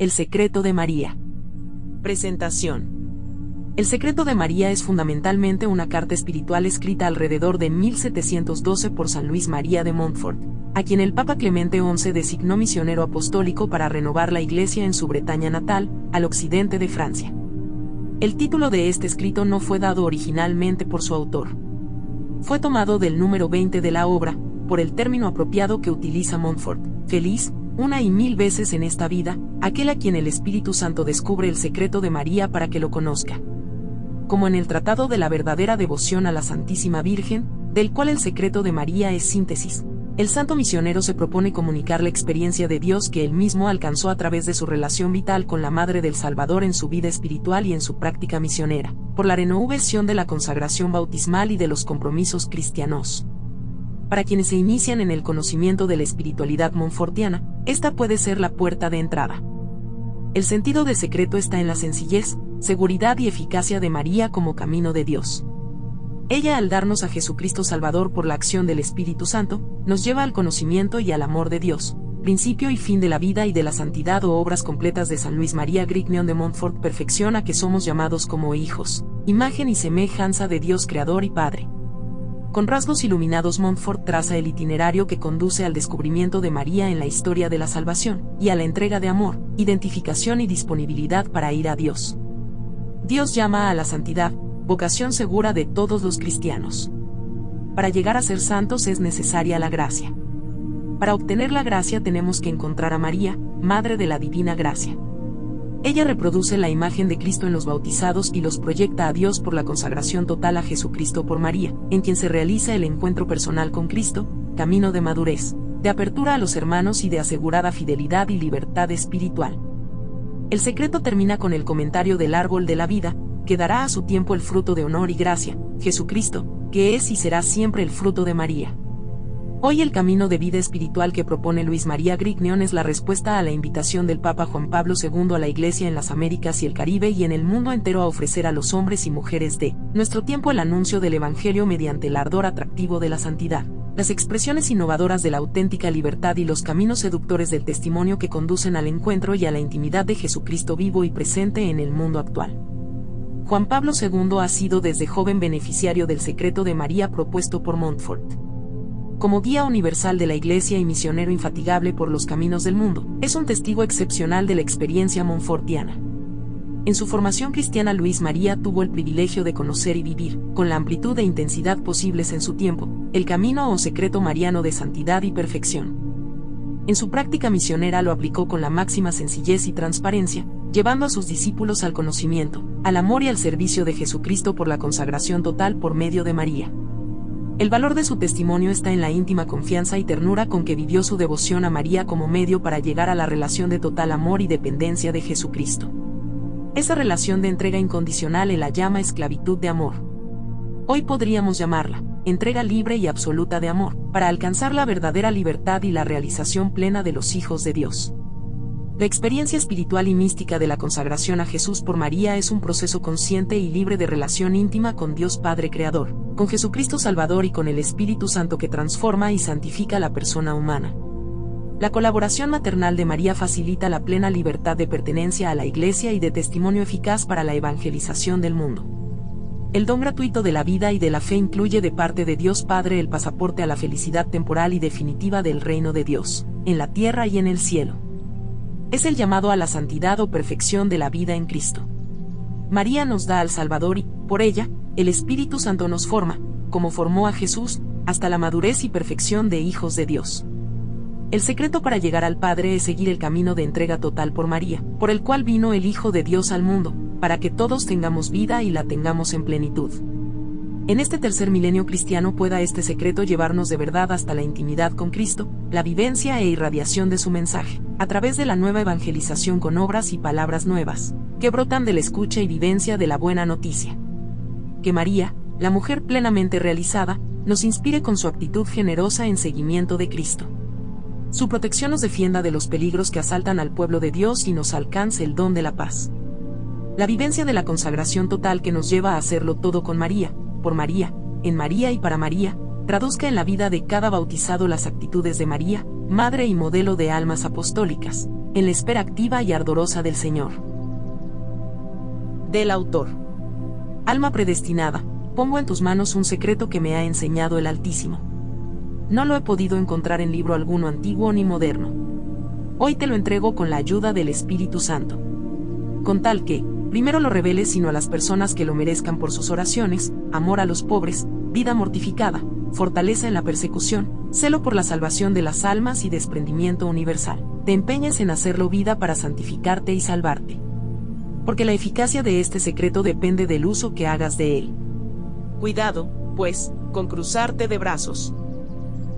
El secreto de María. Presentación. El secreto de María es fundamentalmente una carta espiritual escrita alrededor de 1712 por San Luis María de Montfort, a quien el Papa Clemente XI designó misionero apostólico para renovar la Iglesia en su Bretaña natal, al occidente de Francia. El título de este escrito no fue dado originalmente por su autor. Fue tomado del número 20 de la obra, por el término apropiado que utiliza Montfort, feliz, una y mil veces en esta vida, aquel a quien el Espíritu Santo descubre el secreto de María para que lo conozca. Como en el Tratado de la verdadera devoción a la Santísima Virgen, del cual el secreto de María es síntesis, el santo misionero se propone comunicar la experiencia de Dios que él mismo alcanzó a través de su relación vital con la Madre del Salvador en su vida espiritual y en su práctica misionera, por la renovación de la consagración bautismal y de los compromisos cristianos. Para quienes se inician en el conocimiento de la espiritualidad monfortiana, esta puede ser la puerta de entrada. El sentido de secreto está en la sencillez, seguridad y eficacia de María como camino de Dios. Ella al darnos a Jesucristo Salvador por la acción del Espíritu Santo, nos lleva al conocimiento y al amor de Dios, principio y fin de la vida y de la santidad o obras completas de San Luis María Grignion de Montfort, perfección a que somos llamados como hijos, imagen y semejanza de Dios Creador y Padre. Con rasgos iluminados Montfort traza el itinerario que conduce al descubrimiento de María en la historia de la salvación, y a la entrega de amor, identificación y disponibilidad para ir a Dios. Dios llama a la santidad, vocación segura de todos los cristianos. Para llegar a ser santos es necesaria la gracia. Para obtener la gracia tenemos que encontrar a María, Madre de la Divina Gracia. Ella reproduce la imagen de Cristo en los bautizados y los proyecta a Dios por la consagración total a Jesucristo por María, en quien se realiza el encuentro personal con Cristo, camino de madurez, de apertura a los hermanos y de asegurada fidelidad y libertad espiritual. El secreto termina con el comentario del árbol de la vida, que dará a su tiempo el fruto de honor y gracia, Jesucristo, que es y será siempre el fruto de María. Hoy el camino de vida espiritual que propone Luis María Grignion es la respuesta a la invitación del Papa Juan Pablo II a la Iglesia en las Américas y el Caribe y en el mundo entero a ofrecer a los hombres y mujeres de nuestro tiempo el anuncio del Evangelio mediante el ardor atractivo de la santidad, las expresiones innovadoras de la auténtica libertad y los caminos seductores del testimonio que conducen al encuentro y a la intimidad de Jesucristo vivo y presente en el mundo actual. Juan Pablo II ha sido desde joven beneficiario del secreto de María propuesto por Montfort. Como guía universal de la Iglesia y misionero infatigable por los caminos del mundo, es un testigo excepcional de la experiencia monfortiana. En su formación cristiana Luis María tuvo el privilegio de conocer y vivir, con la amplitud e intensidad posibles en su tiempo, el camino o secreto mariano de santidad y perfección. En su práctica misionera lo aplicó con la máxima sencillez y transparencia, llevando a sus discípulos al conocimiento, al amor y al servicio de Jesucristo por la consagración total por medio de María. El valor de su testimonio está en la íntima confianza y ternura con que vivió su devoción a María como medio para llegar a la relación de total amor y dependencia de Jesucristo. Esa relación de entrega incondicional él la llama esclavitud de amor. Hoy podríamos llamarla entrega libre y absoluta de amor, para alcanzar la verdadera libertad y la realización plena de los hijos de Dios. La experiencia espiritual y mística de la consagración a Jesús por María es un proceso consciente y libre de relación íntima con Dios Padre Creador, con Jesucristo Salvador y con el Espíritu Santo que transforma y santifica la persona humana. La colaboración maternal de María facilita la plena libertad de pertenencia a la Iglesia y de testimonio eficaz para la evangelización del mundo. El don gratuito de la vida y de la fe incluye de parte de Dios Padre el pasaporte a la felicidad temporal y definitiva del reino de Dios, en la tierra y en el cielo es el llamado a la santidad o perfección de la vida en Cristo. María nos da al Salvador y, por ella, el Espíritu Santo nos forma, como formó a Jesús, hasta la madurez y perfección de hijos de Dios. El secreto para llegar al Padre es seguir el camino de entrega total por María, por el cual vino el Hijo de Dios al mundo, para que todos tengamos vida y la tengamos en plenitud en este tercer milenio cristiano pueda este secreto llevarnos de verdad hasta la intimidad con Cristo, la vivencia e irradiación de su mensaje, a través de la nueva evangelización con obras y palabras nuevas, que brotan de la escucha y vivencia de la buena noticia. Que María, la mujer plenamente realizada, nos inspire con su actitud generosa en seguimiento de Cristo. Su protección nos defienda de los peligros que asaltan al pueblo de Dios y nos alcance el don de la paz. La vivencia de la consagración total que nos lleva a hacerlo todo con María, por María, en María y para María, traduzca en la vida de cada bautizado las actitudes de María, madre y modelo de almas apostólicas, en la espera activa y ardorosa del Señor. Del autor. Alma predestinada, pongo en tus manos un secreto que me ha enseñado el Altísimo. No lo he podido encontrar en libro alguno antiguo ni moderno. Hoy te lo entrego con la ayuda del Espíritu Santo. Con tal que, primero lo reveles sino a las personas que lo merezcan por sus oraciones, amor a los pobres, vida mortificada, fortaleza en la persecución, celo por la salvación de las almas y desprendimiento universal. Te empeñes en hacerlo vida para santificarte y salvarte. Porque la eficacia de este secreto depende del uso que hagas de él. Cuidado, pues, con cruzarte de brazos.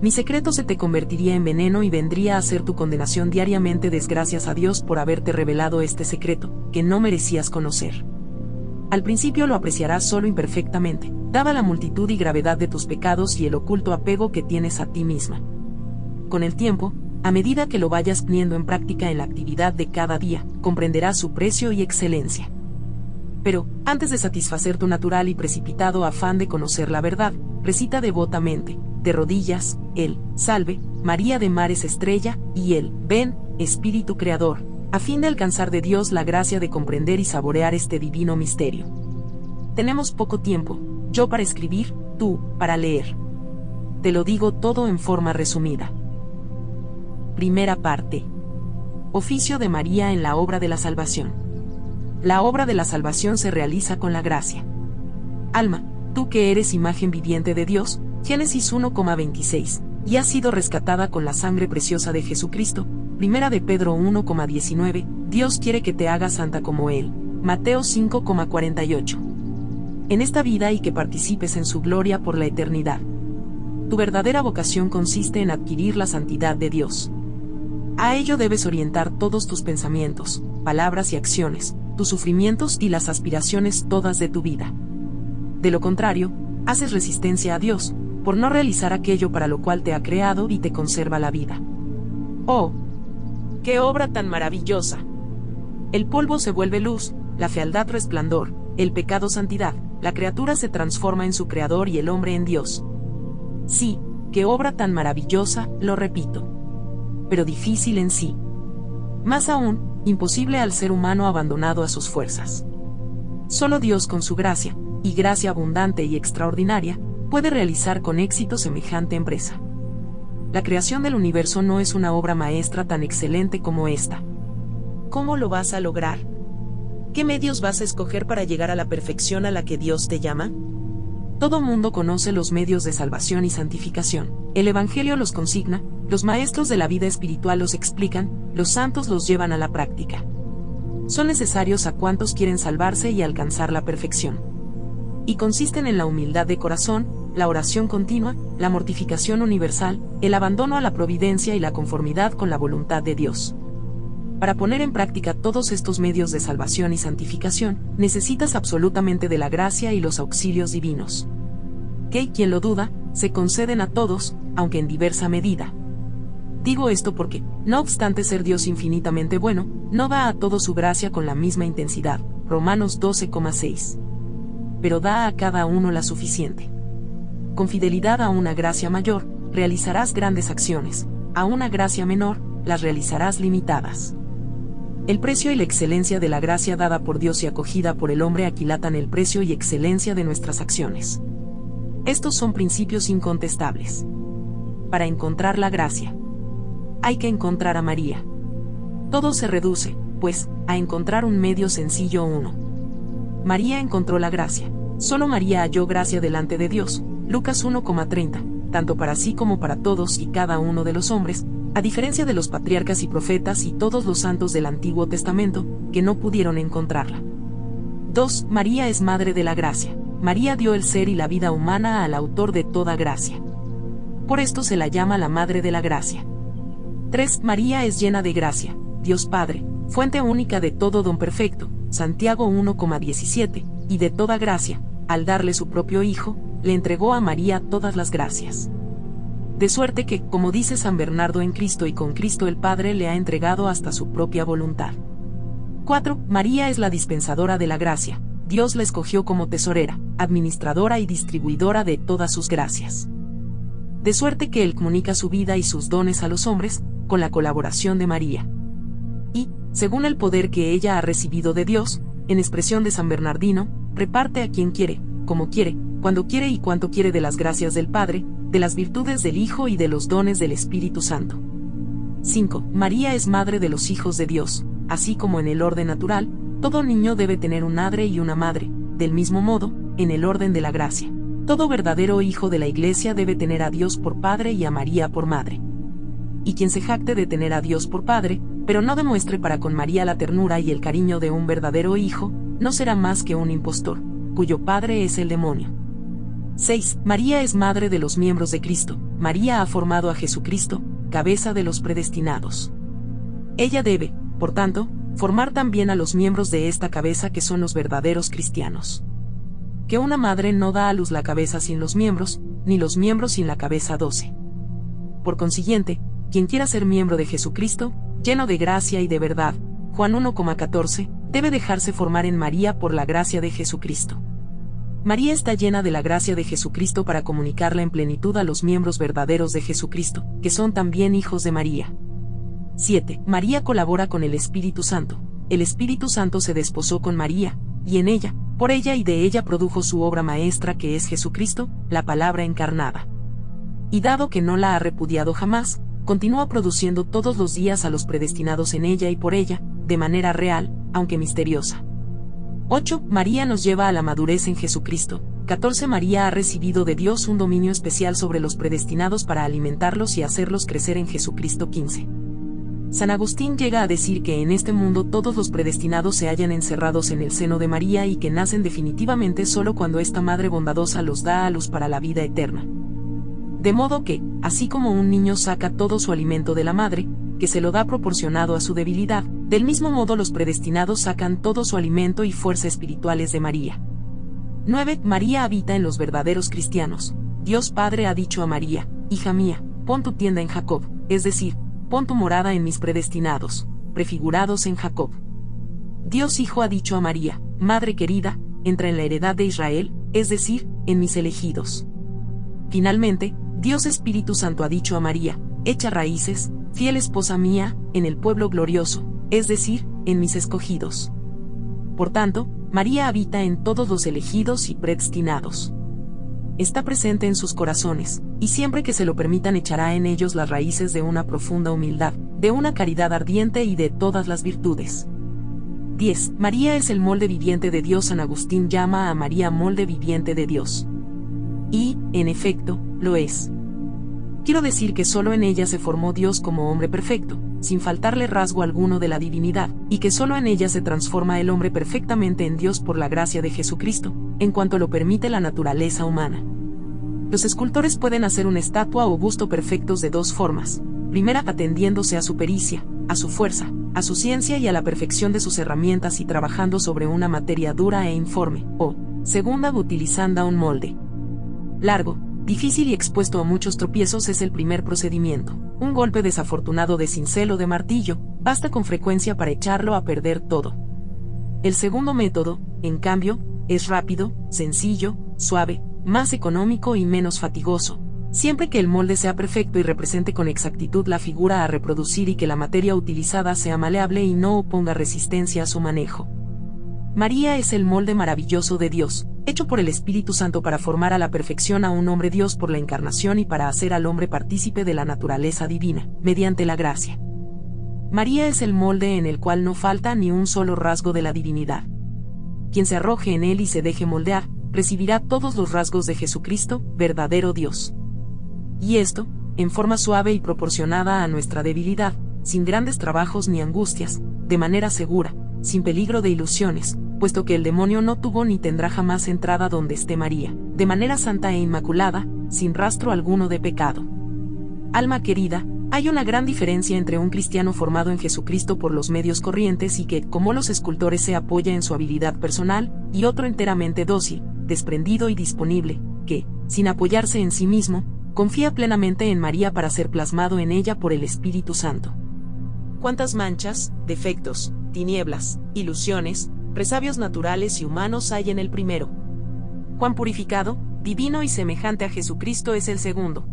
Mi secreto se te convertiría en veneno y vendría a ser tu condenación diariamente desgracias a Dios por haberte revelado este secreto, que no merecías conocer. Al principio lo apreciarás solo imperfectamente, dada la multitud y gravedad de tus pecados y el oculto apego que tienes a ti misma. Con el tiempo, a medida que lo vayas poniendo en práctica en la actividad de cada día, comprenderás su precio y excelencia. Pero, antes de satisfacer tu natural y precipitado afán de conocer la verdad, recita devotamente, de rodillas, el, salve, María de Mares Estrella, y el, ven, Espíritu Creador, a fin de alcanzar de Dios la gracia de comprender y saborear este divino misterio. Tenemos poco tiempo, yo para escribir, tú, para leer. Te lo digo todo en forma resumida. Primera parte. Oficio de María en la obra de la salvación. La obra de la salvación se realiza con la gracia. Alma, tú que eres imagen viviente de Dios, Génesis 1,26, y has sido rescatada con la sangre preciosa de Jesucristo, Primera de Pedro 1,19, Dios quiere que te hagas santa como Él, Mateo 5,48. En esta vida y que participes en su gloria por la eternidad. Tu verdadera vocación consiste en adquirir la santidad de Dios. A ello debes orientar todos tus pensamientos, palabras y acciones, tus sufrimientos y las aspiraciones todas de tu vida. De lo contrario, haces resistencia a Dios, por no realizar aquello para lo cual te ha creado y te conserva la vida. ¡Oh! ¡Qué obra tan maravillosa! El polvo se vuelve luz, la fealdad resplandor, el pecado santidad, la criatura se transforma en su creador y el hombre en Dios. Sí, qué obra tan maravillosa, lo repito. Pero difícil en sí. Más aún, imposible al ser humano abandonado a sus fuerzas. Solo Dios con su gracia, y gracia abundante y extraordinaria, puede realizar con éxito semejante empresa. La creación del universo no es una obra maestra tan excelente como esta. ¿Cómo lo vas a lograr? ¿Qué medios vas a escoger para llegar a la perfección a la que Dios te llama? Todo mundo conoce los medios de salvación y santificación. El Evangelio los consigna, los maestros de la vida espiritual los explican, los santos los llevan a la práctica. Son necesarios a cuantos quieren salvarse y alcanzar la perfección. Y consisten en la humildad de corazón, la oración continua, la mortificación universal, el abandono a la providencia y la conformidad con la voluntad de Dios. Para poner en práctica todos estos medios de salvación y santificación, necesitas absolutamente de la gracia y los auxilios divinos. Que, quien lo duda, se conceden a todos, aunque en diversa medida. Digo esto porque, no obstante ser Dios infinitamente bueno, no da a todo su gracia con la misma intensidad. Romanos 12,6. Pero da a cada uno la suficiente. Con fidelidad a una gracia mayor, realizarás grandes acciones, a una gracia menor, las realizarás limitadas. El precio y la excelencia de la gracia dada por Dios y acogida por el hombre aquilatan el precio y excelencia de nuestras acciones. Estos son principios incontestables. Para encontrar la gracia, hay que encontrar a María. Todo se reduce, pues, a encontrar un medio sencillo uno. María encontró la gracia. Solo María halló gracia delante de Dios. Lucas 1,30, tanto para sí como para todos y cada uno de los hombres, a diferencia de los patriarcas y profetas y todos los santos del Antiguo Testamento, que no pudieron encontrarla. 2. María es Madre de la Gracia. María dio el ser y la vida humana al autor de toda gracia. Por esto se la llama la Madre de la Gracia. 3. María es llena de gracia, Dios Padre, fuente única de todo don perfecto, Santiago 1,17, y de toda gracia, al darle su propio Hijo, le entregó a María todas las gracias de suerte que, como dice San Bernardo en Cristo y con Cristo el Padre le ha entregado hasta su propia voluntad. 4. María es la dispensadora de la gracia, Dios la escogió como tesorera, administradora y distribuidora de todas sus gracias. De suerte que Él comunica su vida y sus dones a los hombres, con la colaboración de María. Según el poder que ella ha recibido de Dios, en expresión de San Bernardino, reparte a quien quiere, como quiere, cuando quiere y cuanto quiere de las gracias del Padre, de las virtudes del Hijo y de los dones del Espíritu Santo. 5. María es madre de los hijos de Dios, así como en el orden natural, todo niño debe tener un madre y una madre, del mismo modo, en el orden de la gracia. Todo verdadero hijo de la Iglesia debe tener a Dios por Padre y a María por Madre. Y quien se jacte de tener a Dios por Padre, pero no demuestre para con María la ternura y el cariño de un verdadero hijo, no será más que un impostor, cuyo padre es el demonio. 6. María es madre de los miembros de Cristo. María ha formado a Jesucristo, cabeza de los predestinados. Ella debe, por tanto, formar también a los miembros de esta cabeza que son los verdaderos cristianos. Que una madre no da a luz la cabeza sin los miembros, ni los miembros sin la cabeza doce. Por consiguiente, quien quiera ser miembro de Jesucristo, lleno de gracia y de verdad, Juan 1,14, debe dejarse formar en María por la gracia de Jesucristo. María está llena de la gracia de Jesucristo para comunicarla en plenitud a los miembros verdaderos de Jesucristo, que son también hijos de María. 7. María colabora con el Espíritu Santo. El Espíritu Santo se desposó con María, y en ella, por ella y de ella produjo su obra maestra que es Jesucristo, la palabra encarnada. Y dado que no la ha repudiado jamás, continúa produciendo todos los días a los predestinados en ella y por ella, de manera real, aunque misteriosa. 8. María nos lleva a la madurez en Jesucristo. 14. María ha recibido de Dios un dominio especial sobre los predestinados para alimentarlos y hacerlos crecer en Jesucristo 15. San Agustín llega a decir que en este mundo todos los predestinados se hallan encerrados en el seno de María y que nacen definitivamente solo cuando esta Madre bondadosa los da a luz para la vida eterna. De modo que, así como un niño saca todo su alimento de la madre, que se lo da proporcionado a su debilidad, del mismo modo los predestinados sacan todo su alimento y fuerza espirituales de María. 9. María habita en los verdaderos cristianos. Dios Padre ha dicho a María, Hija mía, pon tu tienda en Jacob, es decir, pon tu morada en mis predestinados, prefigurados en Jacob. Dios Hijo ha dicho a María, Madre querida, entra en la heredad de Israel, es decir, en mis elegidos. Finalmente, Dios Espíritu Santo ha dicho a María, echa raíces, fiel esposa mía, en el pueblo glorioso, es decir, en mis escogidos. Por tanto, María habita en todos los elegidos y predestinados está presente en sus corazones, y siempre que se lo permitan echará en ellos las raíces de una profunda humildad, de una caridad ardiente y de todas las virtudes. 10. María es el molde viviente de Dios. San Agustín llama a María molde viviente de Dios. Y, en efecto, lo es. Quiero decir que solo en ella se formó Dios como hombre perfecto, sin faltarle rasgo alguno de la divinidad, y que solo en ella se transforma el hombre perfectamente en Dios por la gracia de Jesucristo, en cuanto lo permite la naturaleza humana. Los escultores pueden hacer una estatua o busto perfectos de dos formas. Primera atendiéndose a su pericia, a su fuerza, a su ciencia y a la perfección de sus herramientas y trabajando sobre una materia dura e informe, o, segunda utilizando un molde. Largo, difícil y expuesto a muchos tropiezos es el primer procedimiento. Un golpe desafortunado de cincel o de martillo, basta con frecuencia para echarlo a perder todo. El segundo método, en cambio, es rápido, sencillo, suave, más económico y menos fatigoso, siempre que el molde sea perfecto y represente con exactitud la figura a reproducir y que la materia utilizada sea maleable y no oponga resistencia a su manejo. María es el molde maravilloso de Dios, hecho por el Espíritu Santo para formar a la perfección a un hombre Dios por la encarnación y para hacer al hombre partícipe de la naturaleza divina, mediante la gracia. María es el molde en el cual no falta ni un solo rasgo de la divinidad quien se arroje en él y se deje moldear, recibirá todos los rasgos de Jesucristo, verdadero Dios. Y esto, en forma suave y proporcionada a nuestra debilidad, sin grandes trabajos ni angustias, de manera segura, sin peligro de ilusiones, puesto que el demonio no tuvo ni tendrá jamás entrada donde esté María, de manera santa e inmaculada, sin rastro alguno de pecado. Alma querida, hay una gran diferencia entre un cristiano formado en Jesucristo por los medios corrientes y que, como los escultores, se apoya en su habilidad personal, y otro enteramente dócil, desprendido y disponible, que, sin apoyarse en sí mismo, confía plenamente en María para ser plasmado en ella por el Espíritu Santo. ¿Cuántas manchas, defectos, tinieblas, ilusiones, resabios naturales y humanos hay en el primero? Cuán purificado, divino y semejante a Jesucristo es el segundo.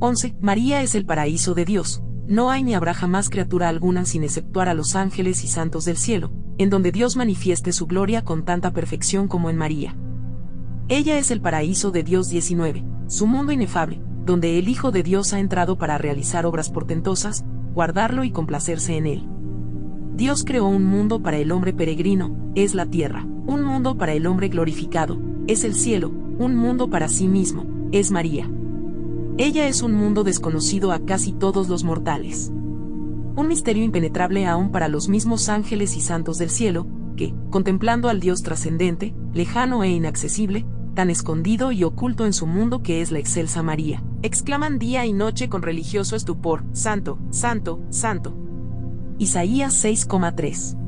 11. María es el paraíso de Dios. no hay ni habrá jamás criatura alguna sin exceptuar a los ángeles y santos del cielo, en donde Dios manifieste su gloria con tanta perfección como en María. Ella es el paraíso de Dios 19, su mundo inefable, donde el Hijo de Dios ha entrado para realizar obras portentosas, guardarlo y complacerse en él. Dios creó un mundo para el hombre peregrino, es la tierra, un mundo para el hombre glorificado, es el cielo, un mundo para sí mismo, es María. Ella es un mundo desconocido a casi todos los mortales. Un misterio impenetrable aún para los mismos ángeles y santos del cielo, que, contemplando al Dios trascendente, lejano e inaccesible, tan escondido y oculto en su mundo que es la excelsa María, exclaman día y noche con religioso estupor, Santo, Santo, Santo. Isaías 6,3.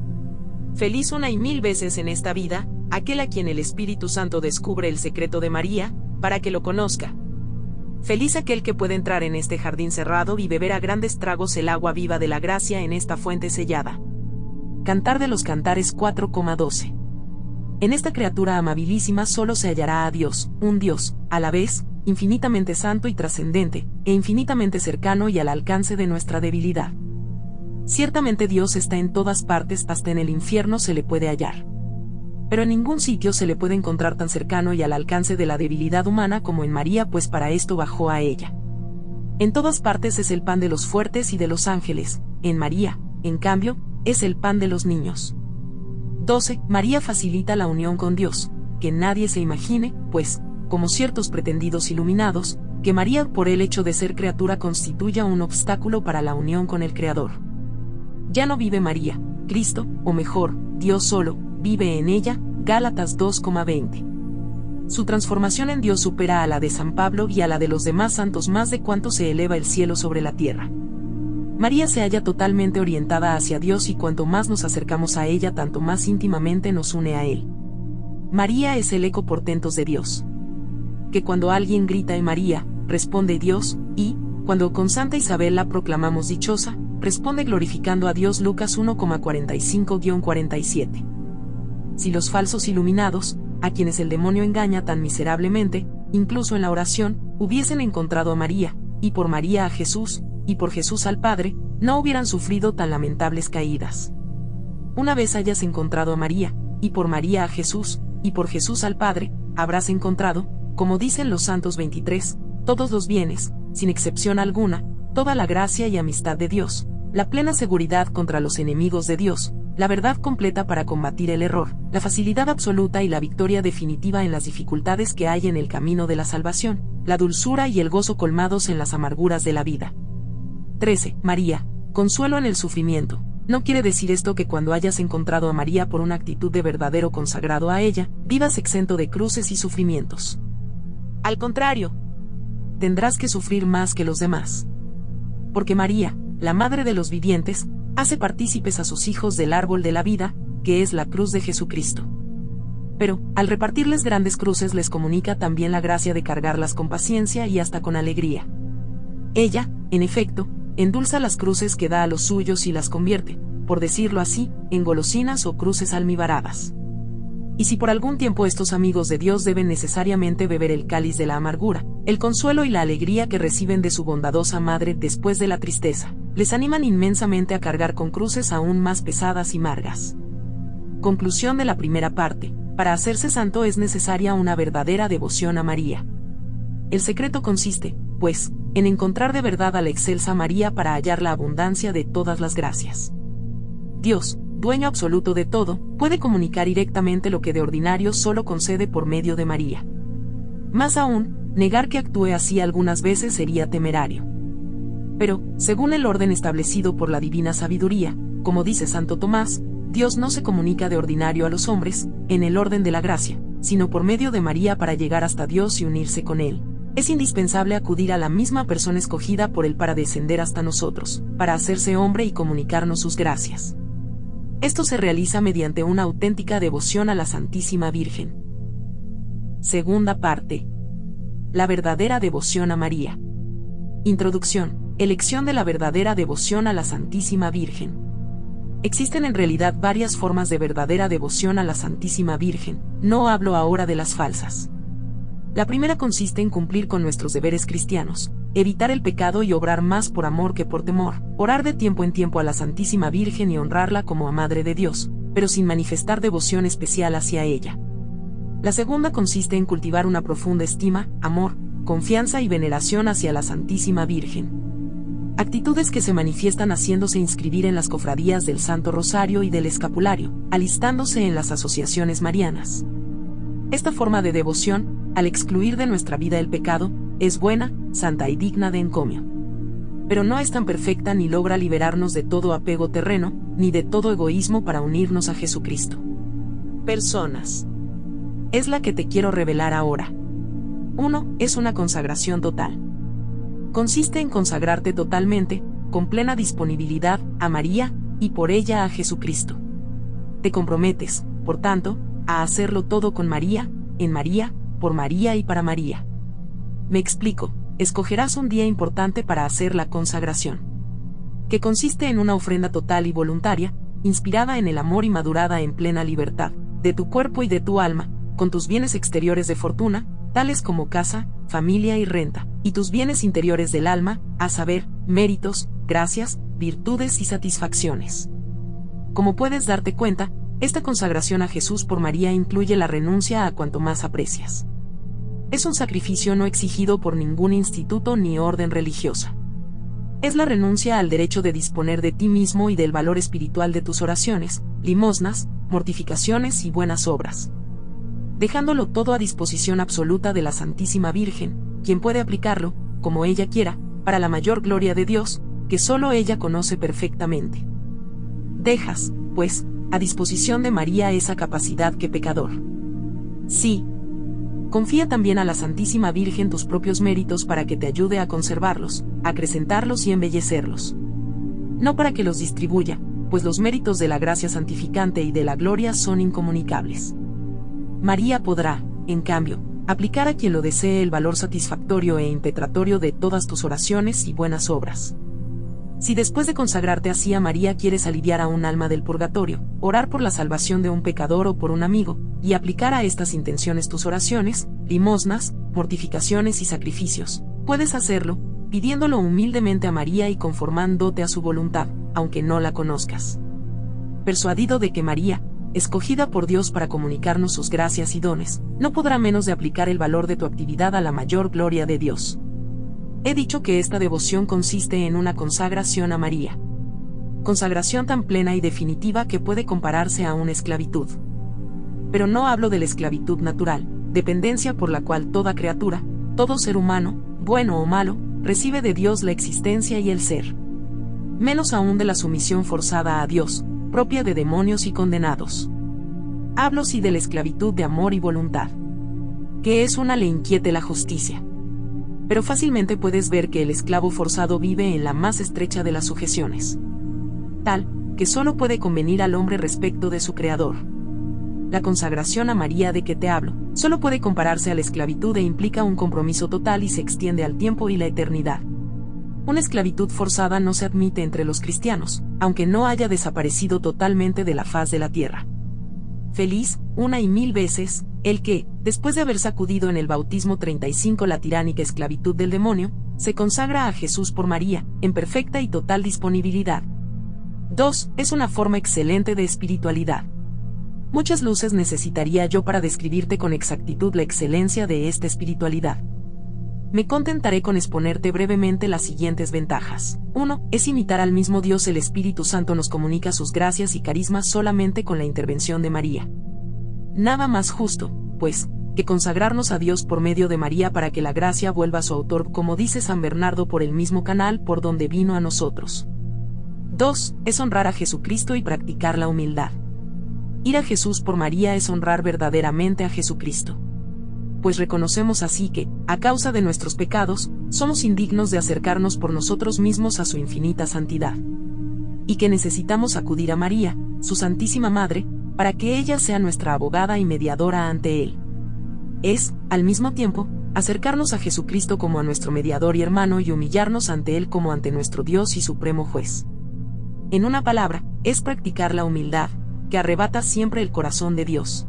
Feliz una y mil veces en esta vida, aquel a quien el Espíritu Santo descubre el secreto de María, para que lo conozca. Feliz aquel que puede entrar en este jardín cerrado y beber a grandes tragos el agua viva de la gracia en esta fuente sellada. Cantar de los Cantares 4,12. En esta criatura amabilísima solo se hallará a Dios, un Dios, a la vez, infinitamente santo y trascendente, e infinitamente cercano y al alcance de nuestra debilidad. Ciertamente Dios está en todas partes, hasta en el infierno se le puede hallar. Pero en ningún sitio se le puede encontrar tan cercano y al alcance de la debilidad humana como en María, pues para esto bajó a ella. En todas partes es el pan de los fuertes y de los ángeles, en María, en cambio, es el pan de los niños. 12. María facilita la unión con Dios, que nadie se imagine, pues, como ciertos pretendidos iluminados, que María por el hecho de ser criatura constituya un obstáculo para la unión con el Creador. Ya no vive María, Cristo, o mejor, Dios solo, vive en ella, Gálatas 2,20. Su transformación en Dios supera a la de San Pablo y a la de los demás santos más de cuanto se eleva el cielo sobre la tierra. María se halla totalmente orientada hacia Dios y cuanto más nos acercamos a ella tanto más íntimamente nos une a Él. María es el eco portentos de Dios. Que cuando alguien grita en María, responde Dios, y, cuando con Santa Isabel la proclamamos dichosa, responde glorificando a Dios Lucas 1,45-47. Si los falsos iluminados, a quienes el demonio engaña tan miserablemente, incluso en la oración, hubiesen encontrado a María, y por María a Jesús, y por Jesús al Padre, no hubieran sufrido tan lamentables caídas. Una vez hayas encontrado a María, y por María a Jesús, y por Jesús al Padre, habrás encontrado, como dicen los santos 23, todos los bienes, sin excepción alguna, toda la gracia y amistad de Dios, la plena seguridad contra los enemigos de Dios, la verdad completa para combatir el error, la facilidad absoluta y la victoria definitiva en las dificultades que hay en el camino de la salvación, la dulzura y el gozo colmados en las amarguras de la vida. 13. María. Consuelo en el sufrimiento. No quiere decir esto que cuando hayas encontrado a María por una actitud de verdadero consagrado a ella, vivas exento de cruces y sufrimientos. Al contrario, tendrás que sufrir más que los demás. Porque María, la Madre de los vivientes, hace partícipes a sus hijos del árbol de la vida, que es la cruz de Jesucristo. Pero, al repartirles grandes cruces les comunica también la gracia de cargarlas con paciencia y hasta con alegría. Ella, en efecto, endulza las cruces que da a los suyos y las convierte, por decirlo así, en golosinas o cruces almibaradas. Y si por algún tiempo estos amigos de Dios deben necesariamente beber el cáliz de la amargura, el consuelo y la alegría que reciben de su bondadosa madre después de la tristeza, les animan inmensamente a cargar con cruces aún más pesadas y margas. Conclusión de la primera parte. Para hacerse santo es necesaria una verdadera devoción a María. El secreto consiste, pues, en encontrar de verdad a la excelsa María para hallar la abundancia de todas las gracias. Dios, dueño absoluto de todo, puede comunicar directamente lo que de ordinario solo concede por medio de María. Más aún, negar que actúe así algunas veces sería temerario. Pero, según el orden establecido por la divina sabiduría, como dice Santo Tomás, Dios no se comunica de ordinario a los hombres, en el orden de la gracia, sino por medio de María para llegar hasta Dios y unirse con Él. Es indispensable acudir a la misma persona escogida por Él para descender hasta nosotros, para hacerse hombre y comunicarnos sus gracias. Esto se realiza mediante una auténtica devoción a la Santísima Virgen. Segunda parte. La verdadera devoción a María. Introducción. Elección de la verdadera devoción a la Santísima Virgen. Existen en realidad varias formas de verdadera devoción a la Santísima Virgen, no hablo ahora de las falsas. La primera consiste en cumplir con nuestros deberes cristianos, evitar el pecado y obrar más por amor que por temor, orar de tiempo en tiempo a la Santísima Virgen y honrarla como a Madre de Dios, pero sin manifestar devoción especial hacia ella. La segunda consiste en cultivar una profunda estima, amor, confianza y veneración hacia la Santísima Virgen. Actitudes que se manifiestan haciéndose inscribir en las cofradías del Santo Rosario y del Escapulario, alistándose en las asociaciones marianas. Esta forma de devoción, al excluir de nuestra vida el pecado, es buena, santa y digna de encomio. Pero no es tan perfecta ni logra liberarnos de todo apego terreno, ni de todo egoísmo para unirnos a Jesucristo. Personas. Es la que te quiero revelar ahora. 1. Es una consagración total. Consiste en consagrarte totalmente, con plena disponibilidad, a María, y por ella a Jesucristo. Te comprometes, por tanto, a hacerlo todo con María, en María, por María y para María. Me explico, escogerás un día importante para hacer la consagración. Que consiste en una ofrenda total y voluntaria, inspirada en el amor y madurada en plena libertad, de tu cuerpo y de tu alma, con tus bienes exteriores de fortuna, tales como casa, familia y renta, y tus bienes interiores del alma, a saber, méritos, gracias, virtudes y satisfacciones. Como puedes darte cuenta, esta consagración a Jesús por María incluye la renuncia a cuanto más aprecias. Es un sacrificio no exigido por ningún instituto ni orden religiosa. Es la renuncia al derecho de disponer de ti mismo y del valor espiritual de tus oraciones, limosnas, mortificaciones y buenas obras. Dejándolo todo a disposición absoluta de la Santísima Virgen, quien puede aplicarlo, como ella quiera, para la mayor gloria de Dios, que solo ella conoce perfectamente. Dejas, pues, a disposición de María esa capacidad que pecador. Sí. Confía también a la Santísima Virgen tus propios méritos para que te ayude a conservarlos, acrecentarlos y embellecerlos. No para que los distribuya, pues los méritos de la gracia santificante y de la gloria son incomunicables. María podrá, en cambio, aplicar a quien lo desee el valor satisfactorio e impetratorio de todas tus oraciones y buenas obras. Si después de consagrarte así a María quieres aliviar a un alma del purgatorio, orar por la salvación de un pecador o por un amigo, y aplicar a estas intenciones tus oraciones, limosnas, mortificaciones y sacrificios, puedes hacerlo, pidiéndolo humildemente a María y conformándote a su voluntad, aunque no la conozcas. Persuadido de que María, escogida por Dios para comunicarnos sus gracias y dones, no podrá menos de aplicar el valor de tu actividad a la mayor gloria de Dios. He dicho que esta devoción consiste en una consagración a María. Consagración tan plena y definitiva que puede compararse a una esclavitud. Pero no hablo de la esclavitud natural, dependencia por la cual toda criatura, todo ser humano, bueno o malo, recibe de Dios la existencia y el ser. Menos aún de la sumisión forzada a Dios, propia de demonios y condenados. Hablo sí de la esclavitud de amor y voluntad. Que es una le inquiete la justicia pero fácilmente puedes ver que el esclavo forzado vive en la más estrecha de las sujeciones. Tal, que solo puede convenir al hombre respecto de su creador. La consagración a María de que te hablo, solo puede compararse a la esclavitud e implica un compromiso total y se extiende al tiempo y la eternidad. Una esclavitud forzada no se admite entre los cristianos, aunque no haya desaparecido totalmente de la faz de la tierra. Feliz, una y mil veces, el que, después de haber sacudido en el bautismo 35 la tiránica esclavitud del demonio, se consagra a Jesús por María, en perfecta y total disponibilidad. 2. Es una forma excelente de espiritualidad. Muchas luces necesitaría yo para describirte con exactitud la excelencia de esta espiritualidad. Me contentaré con exponerte brevemente las siguientes ventajas. 1. Es imitar al mismo Dios el Espíritu Santo nos comunica sus gracias y carismas solamente con la intervención de María. Nada más justo, pues, que consagrarnos a Dios por medio de María para que la gracia vuelva a su autor, como dice San Bernardo, por el mismo canal por donde vino a nosotros. 2. Es honrar a Jesucristo y practicar la humildad. Ir a Jesús por María es honrar verdaderamente a Jesucristo. Pues reconocemos así que, a causa de nuestros pecados, somos indignos de acercarnos por nosotros mismos a su infinita santidad. Y que necesitamos acudir a María, su Santísima Madre, para que ella sea nuestra abogada y mediadora ante Él. Es, al mismo tiempo, acercarnos a Jesucristo como a nuestro mediador y hermano y humillarnos ante Él como ante nuestro Dios y Supremo Juez. En una palabra, es practicar la humildad, que arrebata siempre el corazón de Dios.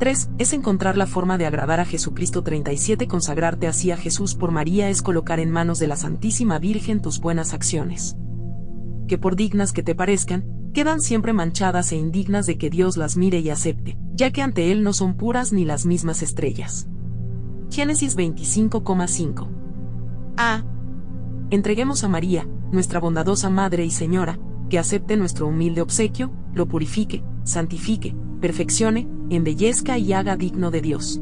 3. Es encontrar la forma de agradar a Jesucristo 37. Consagrarte así a Jesús por María es colocar en manos de la Santísima Virgen tus buenas acciones. Que por dignas que te parezcan, quedan siempre manchadas e indignas de que Dios las mire y acepte, ya que ante Él no son puras ni las mismas estrellas. Génesis 25,5 A. Entreguemos a María, nuestra bondadosa Madre y Señora, que acepte nuestro humilde obsequio, lo purifique, santifique, perfeccione, embellezca y haga digno de Dios.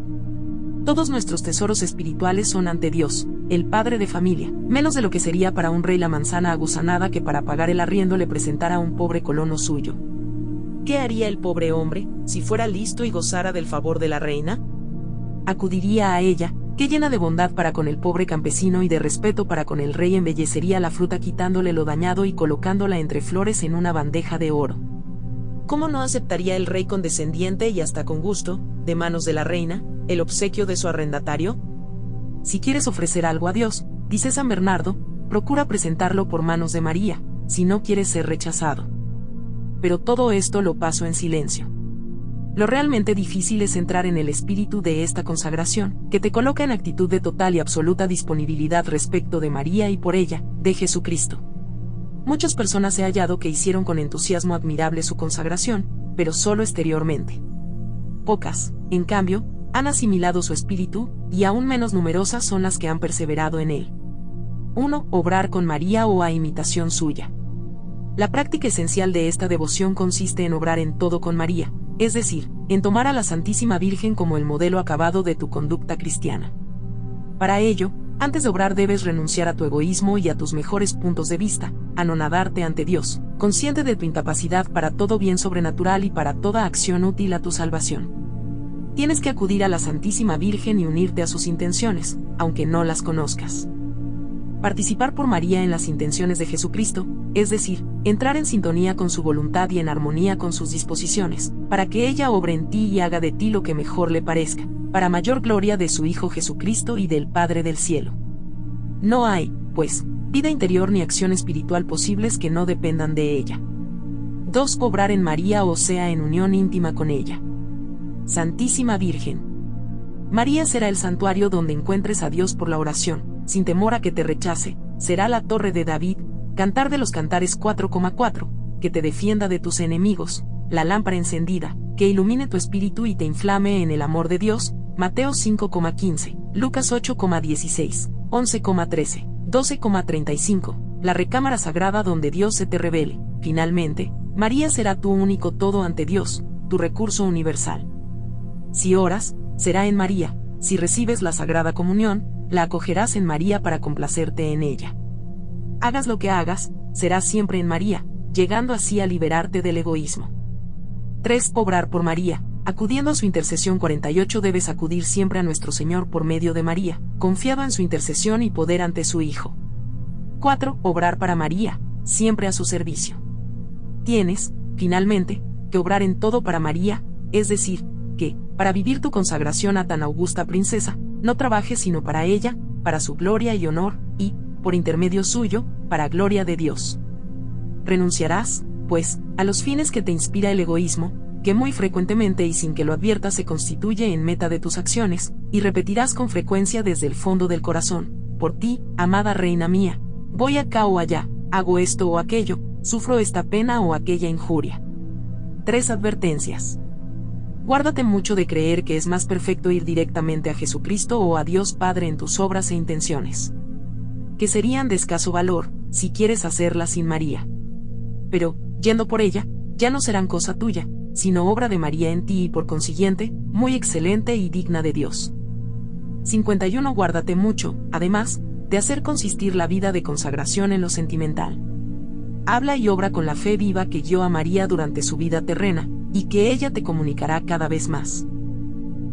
Todos nuestros tesoros espirituales son ante Dios, el padre de familia, menos de lo que sería para un rey la manzana agusanada que para pagar el arriendo le presentara a un pobre colono suyo. ¿Qué haría el pobre hombre, si fuera listo y gozara del favor de la reina? Acudiría a ella, que llena de bondad para con el pobre campesino y de respeto para con el rey embellecería la fruta quitándole lo dañado y colocándola entre flores en una bandeja de oro. ¿Cómo no aceptaría el rey condescendiente y hasta con gusto, de manos de la reina, el obsequio de su arrendatario? Si quieres ofrecer algo a Dios, dice San Bernardo, procura presentarlo por manos de María, si no quieres ser rechazado. Pero todo esto lo paso en silencio. Lo realmente difícil es entrar en el espíritu de esta consagración, que te coloca en actitud de total y absoluta disponibilidad respecto de María y por ella, de Jesucristo. Muchas personas he hallado que hicieron con entusiasmo admirable su consagración, pero solo exteriormente. Pocas, en cambio, han asimilado su espíritu, y aún menos numerosas son las que han perseverado en él. 1. Obrar con María o a imitación suya. La práctica esencial de esta devoción consiste en obrar en todo con María, es decir, en tomar a la Santísima Virgen como el modelo acabado de tu conducta cristiana. Para ello, antes de obrar debes renunciar a tu egoísmo y a tus mejores puntos de vista, anonadarte ante Dios, consciente de tu incapacidad para todo bien sobrenatural y para toda acción útil a tu salvación. Tienes que acudir a la Santísima Virgen y unirte a sus intenciones, aunque no las conozcas. Participar por María en las intenciones de Jesucristo, es decir, entrar en sintonía con su voluntad y en armonía con sus disposiciones, para que ella obre en ti y haga de ti lo que mejor le parezca, para mayor gloria de su Hijo Jesucristo y del Padre del cielo. No hay, pues, vida interior ni acción espiritual posibles que no dependan de ella. 2. Cobrar en María o sea en unión íntima con ella. Santísima Virgen. María será el santuario donde encuentres a Dios por la oración, sin temor a que te rechace, será la torre de David, cantar de los cantares 4,4, que te defienda de tus enemigos, la lámpara encendida, que ilumine tu espíritu y te inflame en el amor de Dios, Mateo 5,15, Lucas 8,16, 11,13, 12,35, la recámara sagrada donde Dios se te revele. Finalmente, María será tu único todo ante Dios, tu recurso universal. Si oras, será en María, si recibes la Sagrada Comunión, la acogerás en María para complacerte en ella. Hagas lo que hagas, será siempre en María, llegando así a liberarte del egoísmo. 3. Obrar por María, Acudiendo a su intercesión 48 debes acudir siempre a nuestro Señor por medio de María, confiado en su intercesión y poder ante su Hijo. 4. Obrar para María, siempre a su servicio. Tienes, finalmente, que obrar en todo para María, es decir, para vivir tu consagración a tan augusta princesa, no trabajes sino para ella, para su gloria y honor, y, por intermedio suyo, para gloria de Dios. Renunciarás, pues, a los fines que te inspira el egoísmo, que muy frecuentemente y sin que lo adviertas se constituye en meta de tus acciones, y repetirás con frecuencia desde el fondo del corazón, por ti, amada reina mía, voy acá o allá, hago esto o aquello, sufro esta pena o aquella injuria. Tres advertencias. Guárdate mucho de creer que es más perfecto ir directamente a Jesucristo o a Dios Padre en tus obras e intenciones. Que serían de escaso valor, si quieres hacerlas sin María. Pero, yendo por ella, ya no serán cosa tuya, sino obra de María en ti y por consiguiente, muy excelente y digna de Dios. 51. Guárdate mucho, además, de hacer consistir la vida de consagración en lo sentimental. Habla y obra con la fe viva que guió a María durante su vida terrena, y que ella te comunicará cada vez más.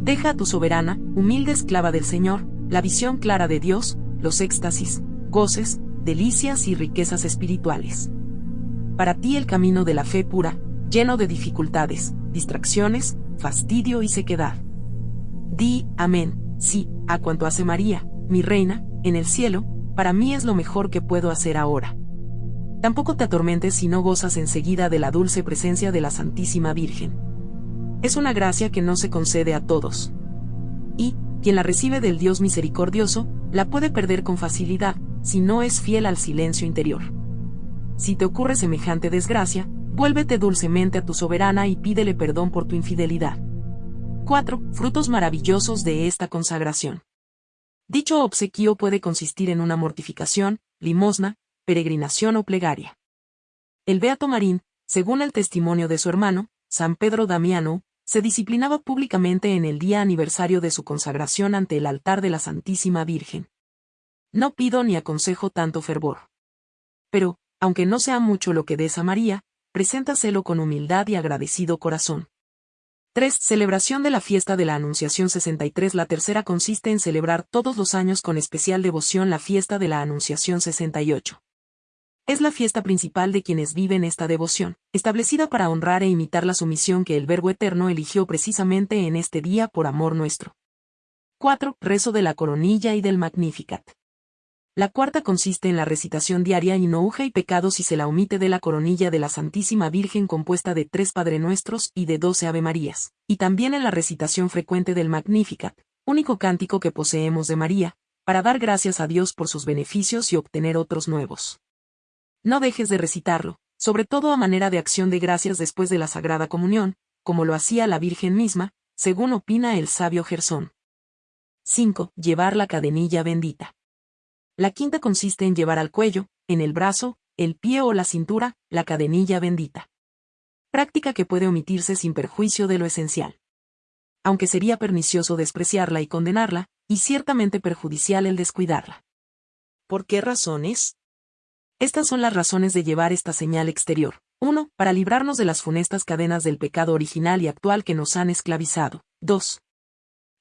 Deja a tu soberana, humilde esclava del Señor, la visión clara de Dios, los éxtasis, goces, delicias y riquezas espirituales. Para ti el camino de la fe pura, lleno de dificultades, distracciones, fastidio y sequedad. Di, amén, sí, a cuanto hace María, mi reina, en el cielo, para mí es lo mejor que puedo hacer ahora. Tampoco te atormentes si no gozas enseguida de la dulce presencia de la Santísima Virgen. Es una gracia que no se concede a todos. Y, quien la recibe del Dios misericordioso, la puede perder con facilidad, si no es fiel al silencio interior. Si te ocurre semejante desgracia, vuélvete dulcemente a tu soberana y pídele perdón por tu infidelidad. 4. Frutos maravillosos de esta consagración. Dicho obsequio puede consistir en una mortificación, limosna, peregrinación o plegaria. El Beato Marín, según el testimonio de su hermano, San Pedro Damiano, se disciplinaba públicamente en el día aniversario de su consagración ante el altar de la Santísima Virgen. No pido ni aconsejo tanto fervor. Pero, aunque no sea mucho lo que des a María, preséntaselo con humildad y agradecido corazón. 3. Celebración de la fiesta de la Anunciación 63 La tercera consiste en celebrar todos los años con especial devoción la fiesta de la Anunciación 68. Es la fiesta principal de quienes viven esta devoción, establecida para honrar e imitar la sumisión que el Verbo Eterno eligió precisamente en este día por amor nuestro. 4. Rezo de la coronilla y del Magnificat. La cuarta consiste en la recitación diaria y no y pecado si se la omite de la coronilla de la Santísima Virgen compuesta de tres Padre Nuestros y de doce Ave Marías, y también en la recitación frecuente del Magnificat, único cántico que poseemos de María, para dar gracias a Dios por sus beneficios y obtener otros nuevos. No dejes de recitarlo, sobre todo a manera de acción de gracias después de la Sagrada Comunión, como lo hacía la Virgen misma, según opina el sabio Gersón. 5. Llevar la cadenilla bendita. La quinta consiste en llevar al cuello, en el brazo, el pie o la cintura, la cadenilla bendita. Práctica que puede omitirse sin perjuicio de lo esencial. Aunque sería pernicioso despreciarla y condenarla, y ciertamente perjudicial el descuidarla. ¿Por qué razones? Estas son las razones de llevar esta señal exterior. 1. Para librarnos de las funestas cadenas del pecado original y actual que nos han esclavizado. 2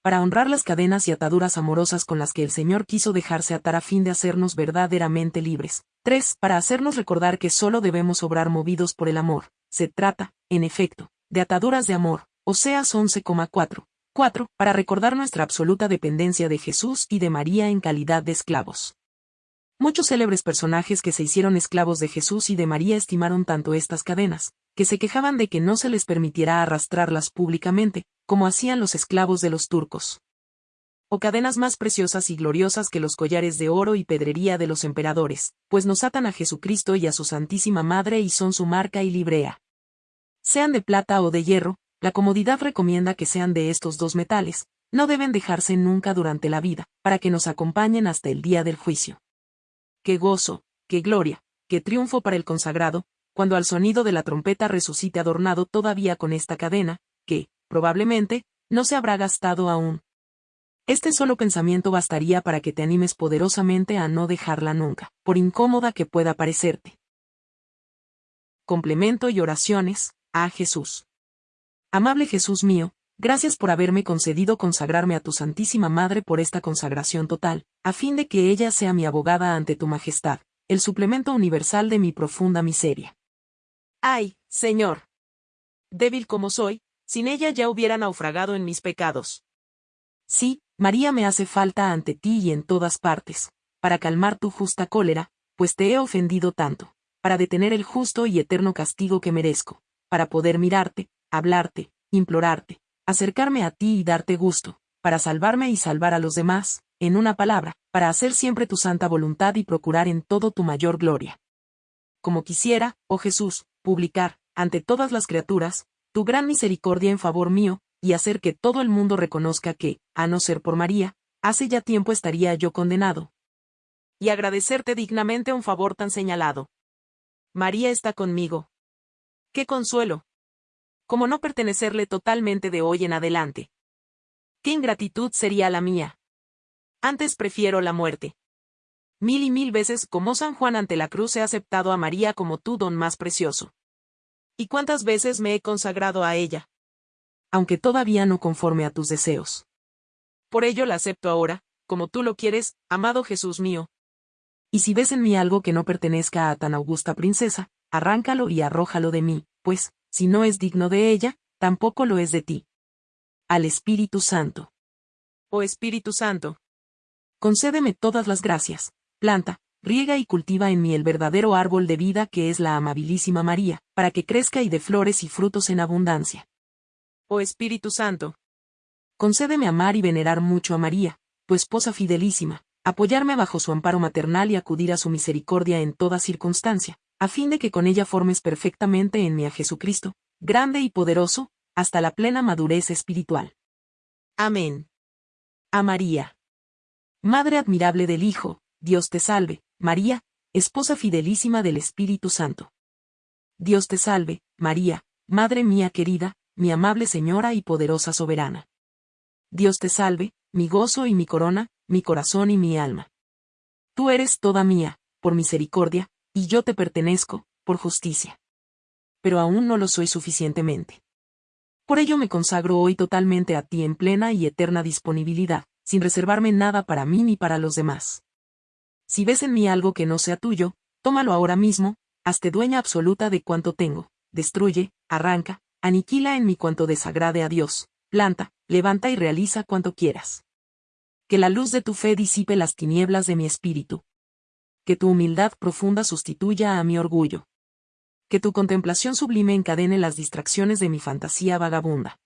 para honrar las cadenas y ataduras amorosas con las que el Señor quiso dejarse atar a fin de hacernos verdaderamente libres. 3. Para hacernos recordar que solo debemos obrar movidos por el amor. Se trata, en efecto, de ataduras de amor, Oseas 11,4. 4. Para recordar nuestra absoluta dependencia de Jesús y de María en calidad de esclavos. Muchos célebres personajes que se hicieron esclavos de Jesús y de María estimaron tanto estas cadenas, que se quejaban de que no se les permitiera arrastrarlas públicamente, como hacían los esclavos de los turcos. O cadenas más preciosas y gloriosas que los collares de oro y pedrería de los emperadores, pues nos atan a Jesucristo y a su Santísima Madre y son su marca y librea. Sean de plata o de hierro, la comodidad recomienda que sean de estos dos metales, no deben dejarse nunca durante la vida, para que nos acompañen hasta el día del juicio. Qué gozo, qué gloria, qué triunfo para el consagrado, cuando al sonido de la trompeta resucite adornado todavía con esta cadena, que, probablemente, no se habrá gastado aún. Este solo pensamiento bastaría para que te animes poderosamente a no dejarla nunca, por incómoda que pueda parecerte. Complemento y oraciones, a Jesús. Amable Jesús mío, gracias por haberme concedido consagrarme a tu Santísima Madre por esta consagración total, a fin de que ella sea mi abogada ante tu Majestad, el suplemento universal de mi profunda miseria. Ay, Señor. Débil como soy, sin ella ya hubiera naufragado en mis pecados. Sí, María me hace falta ante ti y en todas partes, para calmar tu justa cólera, pues te he ofendido tanto, para detener el justo y eterno castigo que merezco, para poder mirarte, hablarte, implorarte, acercarme a ti y darte gusto, para salvarme y salvar a los demás, en una palabra, para hacer siempre tu santa voluntad y procurar en todo tu mayor gloria. Como quisiera, oh Jesús, publicar, ante todas las criaturas, tu gran misericordia en favor mío, y hacer que todo el mundo reconozca que, a no ser por María, hace ya tiempo estaría yo condenado. Y agradecerte dignamente un favor tan señalado. María está conmigo. ¡Qué consuelo! Como no pertenecerle totalmente de hoy en adelante. ¡Qué ingratitud sería la mía! Antes prefiero la muerte. Mil y mil veces como San Juan ante la cruz he aceptado a María como tu don más precioso. ¿Y cuántas veces me he consagrado a ella? Aunque todavía no conforme a tus deseos. Por ello la acepto ahora, como tú lo quieres, amado Jesús mío. Y si ves en mí algo que no pertenezca a tan augusta princesa, arráncalo y arrójalo de mí, pues, si no es digno de ella, tampoco lo es de ti. Al Espíritu Santo. Oh Espíritu Santo. Concédeme todas las gracias, planta, riega y cultiva en mí el verdadero árbol de vida que es la amabilísima María, para que crezca y dé flores y frutos en abundancia. Oh Espíritu Santo, concédeme amar y venerar mucho a María, tu esposa fidelísima, apoyarme bajo su amparo maternal y acudir a su misericordia en toda circunstancia, a fin de que con ella formes perfectamente en mí a Jesucristo, grande y poderoso, hasta la plena madurez espiritual. Amén. A María. Madre admirable del Hijo, Dios te salve, María, esposa fidelísima del Espíritu Santo. Dios te salve, María, Madre mía querida, mi amable Señora y poderosa soberana. Dios te salve, mi gozo y mi corona, mi corazón y mi alma. Tú eres toda mía, por misericordia, y yo te pertenezco, por justicia. Pero aún no lo soy suficientemente. Por ello me consagro hoy totalmente a ti en plena y eterna disponibilidad, sin reservarme nada para mí ni para los demás. Si ves en mí algo que no sea tuyo, tómalo ahora mismo, hazte dueña absoluta de cuanto tengo, destruye, arranca, aniquila en mí cuanto desagrade a Dios, planta, levanta y realiza cuanto quieras. Que la luz de tu fe disipe las tinieblas de mi espíritu. Que tu humildad profunda sustituya a mi orgullo. Que tu contemplación sublime encadene las distracciones de mi fantasía vagabunda.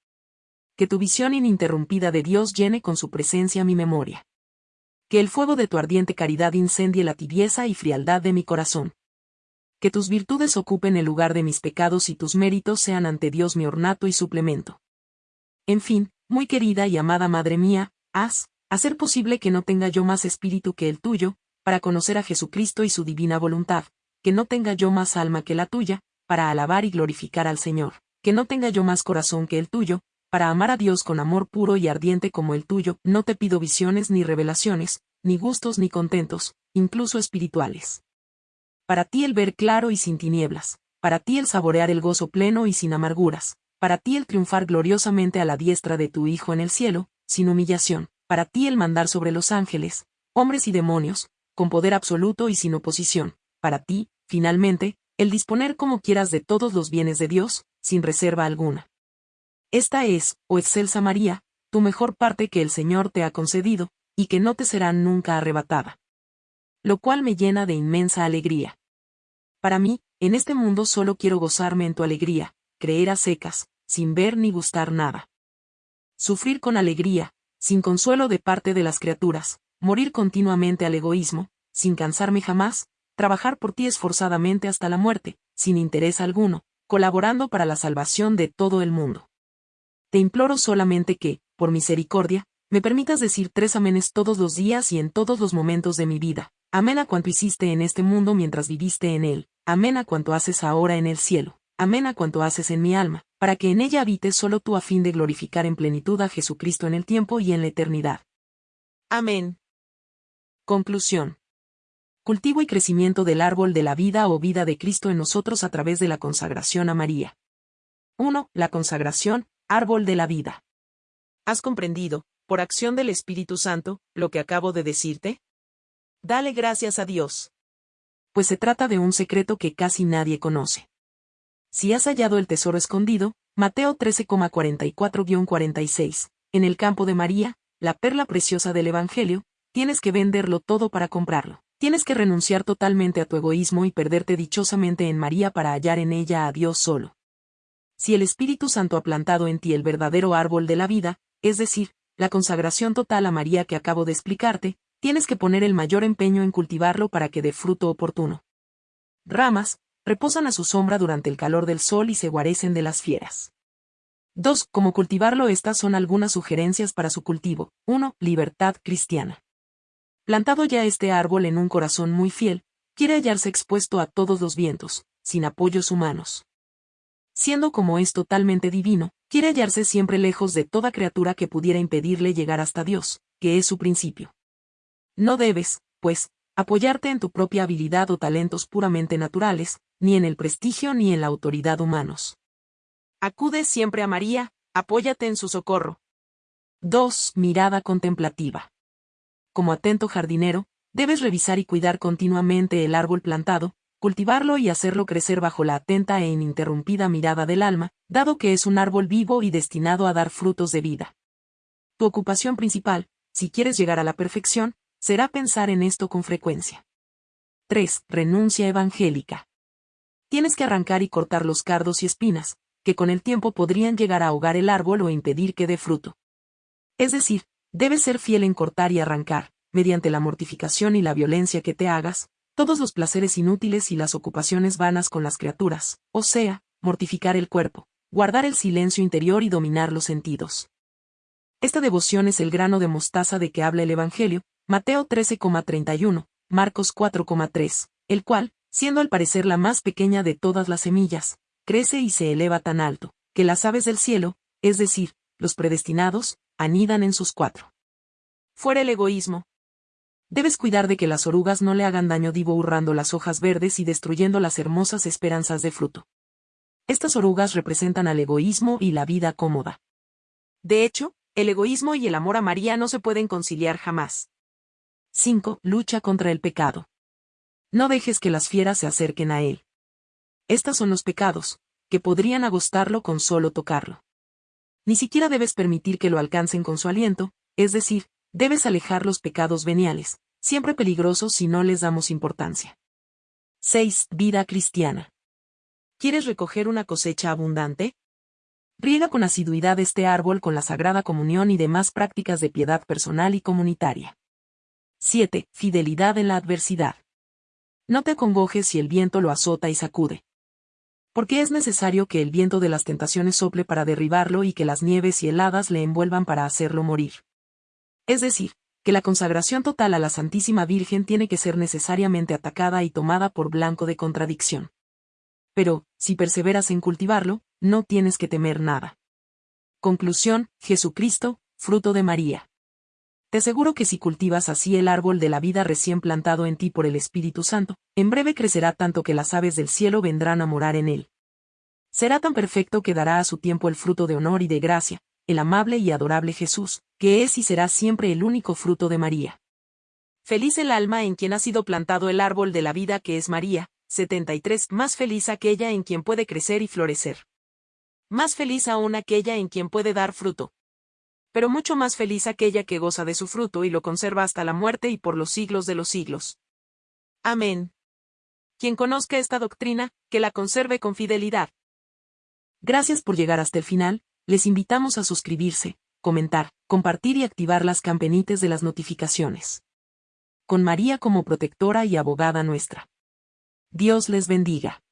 Que tu visión ininterrumpida de Dios llene con su presencia mi memoria. Que el fuego de tu ardiente caridad incendie la tibieza y frialdad de mi corazón. Que tus virtudes ocupen el lugar de mis pecados y tus méritos sean ante Dios mi ornato y suplemento. En fin, muy querida y amada Madre mía, haz, hacer posible que no tenga yo más espíritu que el tuyo, para conocer a Jesucristo y su divina voluntad, que no tenga yo más alma que la tuya, para alabar y glorificar al Señor, que no tenga yo más corazón que el tuyo, para amar a Dios con amor puro y ardiente como el tuyo, no te pido visiones ni revelaciones, ni gustos ni contentos, incluso espirituales. Para ti el ver claro y sin tinieblas, para ti el saborear el gozo pleno y sin amarguras, para ti el triunfar gloriosamente a la diestra de tu Hijo en el cielo, sin humillación, para ti el mandar sobre los ángeles, hombres y demonios, con poder absoluto y sin oposición, para ti, finalmente, el disponer como quieras de todos los bienes de Dios, sin reserva alguna. Esta es, oh excelsa María, tu mejor parte que el Señor te ha concedido, y que no te será nunca arrebatada. Lo cual me llena de inmensa alegría. Para mí, en este mundo solo quiero gozarme en tu alegría, creer a secas, sin ver ni gustar nada. Sufrir con alegría, sin consuelo de parte de las criaturas, morir continuamente al egoísmo, sin cansarme jamás, trabajar por ti esforzadamente hasta la muerte, sin interés alguno, colaborando para la salvación de todo el mundo. Te imploro solamente que, por misericordia, me permitas decir tres amenes todos los días y en todos los momentos de mi vida. Amén a cuanto hiciste en este mundo mientras viviste en él, amén a cuanto haces ahora en el cielo, amén a cuanto haces en mi alma, para que en ella habites solo tú a fin de glorificar en plenitud a Jesucristo en el tiempo y en la eternidad. Amén. Conclusión. Cultivo y crecimiento del árbol de la vida o vida de Cristo en nosotros a través de la consagración a María. 1. La consagración, árbol de la vida. ¿Has comprendido, por acción del Espíritu Santo, lo que acabo de decirte? Dale gracias a Dios. Pues se trata de un secreto que casi nadie conoce. Si has hallado el tesoro escondido, Mateo 13,44-46, en el campo de María, la perla preciosa del Evangelio, tienes que venderlo todo para comprarlo. Tienes que renunciar totalmente a tu egoísmo y perderte dichosamente en María para hallar en ella a Dios solo. Si el Espíritu Santo ha plantado en ti el verdadero árbol de la vida, es decir, la consagración total a María que acabo de explicarte, tienes que poner el mayor empeño en cultivarlo para que dé fruto oportuno. Ramas, reposan a su sombra durante el calor del sol y se guarecen de las fieras. 2. Cómo cultivarlo Estas son algunas sugerencias para su cultivo. 1. Libertad cristiana. Plantado ya este árbol en un corazón muy fiel, quiere hallarse expuesto a todos los vientos, sin apoyos humanos. Siendo como es totalmente divino, quiere hallarse siempre lejos de toda criatura que pudiera impedirle llegar hasta Dios, que es su principio. No debes, pues, apoyarte en tu propia habilidad o talentos puramente naturales, ni en el prestigio ni en la autoridad humanos. Acude siempre a María, apóyate en su socorro. 2. Mirada contemplativa. Como atento jardinero, debes revisar y cuidar continuamente el árbol plantado, cultivarlo y hacerlo crecer bajo la atenta e ininterrumpida mirada del alma, dado que es un árbol vivo y destinado a dar frutos de vida. Tu ocupación principal, si quieres llegar a la perfección, será pensar en esto con frecuencia. 3. Renuncia evangélica. Tienes que arrancar y cortar los cardos y espinas, que con el tiempo podrían llegar a ahogar el árbol o impedir que dé fruto. Es decir, debes ser fiel en cortar y arrancar, mediante la mortificación y la violencia que te hagas, todos los placeres inútiles y las ocupaciones vanas con las criaturas, o sea, mortificar el cuerpo, guardar el silencio interior y dominar los sentidos. Esta devoción es el grano de mostaza de que habla el Evangelio, Mateo 13,31, Marcos 4,3, el cual, siendo al parecer la más pequeña de todas las semillas, crece y se eleva tan alto, que las aves del cielo, es decir, los predestinados, anidan en sus cuatro. Fuera el egoísmo, Debes cuidar de que las orugas no le hagan daño divo hurrando las hojas verdes y destruyendo las hermosas esperanzas de fruto. Estas orugas representan al egoísmo y la vida cómoda. De hecho, el egoísmo y el amor a María no se pueden conciliar jamás. 5. Lucha contra el pecado. No dejes que las fieras se acerquen a él. Estos son los pecados, que podrían agostarlo con solo tocarlo. Ni siquiera debes permitir que lo alcancen con su aliento, es decir, Debes alejar los pecados veniales, siempre peligrosos si no les damos importancia. 6. Vida cristiana. ¿Quieres recoger una cosecha abundante? Riega con asiduidad este árbol con la Sagrada Comunión y demás prácticas de piedad personal y comunitaria. 7. Fidelidad en la adversidad. No te acongojes si el viento lo azota y sacude. Porque es necesario que el viento de las tentaciones sople para derribarlo y que las nieves y heladas le envuelvan para hacerlo morir. Es decir, que la consagración total a la Santísima Virgen tiene que ser necesariamente atacada y tomada por blanco de contradicción. Pero, si perseveras en cultivarlo, no tienes que temer nada. Conclusión, Jesucristo, fruto de María. Te aseguro que si cultivas así el árbol de la vida recién plantado en ti por el Espíritu Santo, en breve crecerá tanto que las aves del cielo vendrán a morar en él. Será tan perfecto que dará a su tiempo el fruto de honor y de gracia, el amable y adorable Jesús, que es y será siempre el único fruto de María. Feliz el alma en quien ha sido plantado el árbol de la vida que es María, 73. Más feliz aquella en quien puede crecer y florecer. Más feliz aún aquella en quien puede dar fruto. Pero mucho más feliz aquella que goza de su fruto y lo conserva hasta la muerte y por los siglos de los siglos. Amén. Quien conozca esta doctrina, que la conserve con fidelidad. Gracias por llegar hasta el final, les invitamos a suscribirse, comentar, compartir y activar las campanitas de las notificaciones. Con María como protectora y abogada nuestra. Dios les bendiga.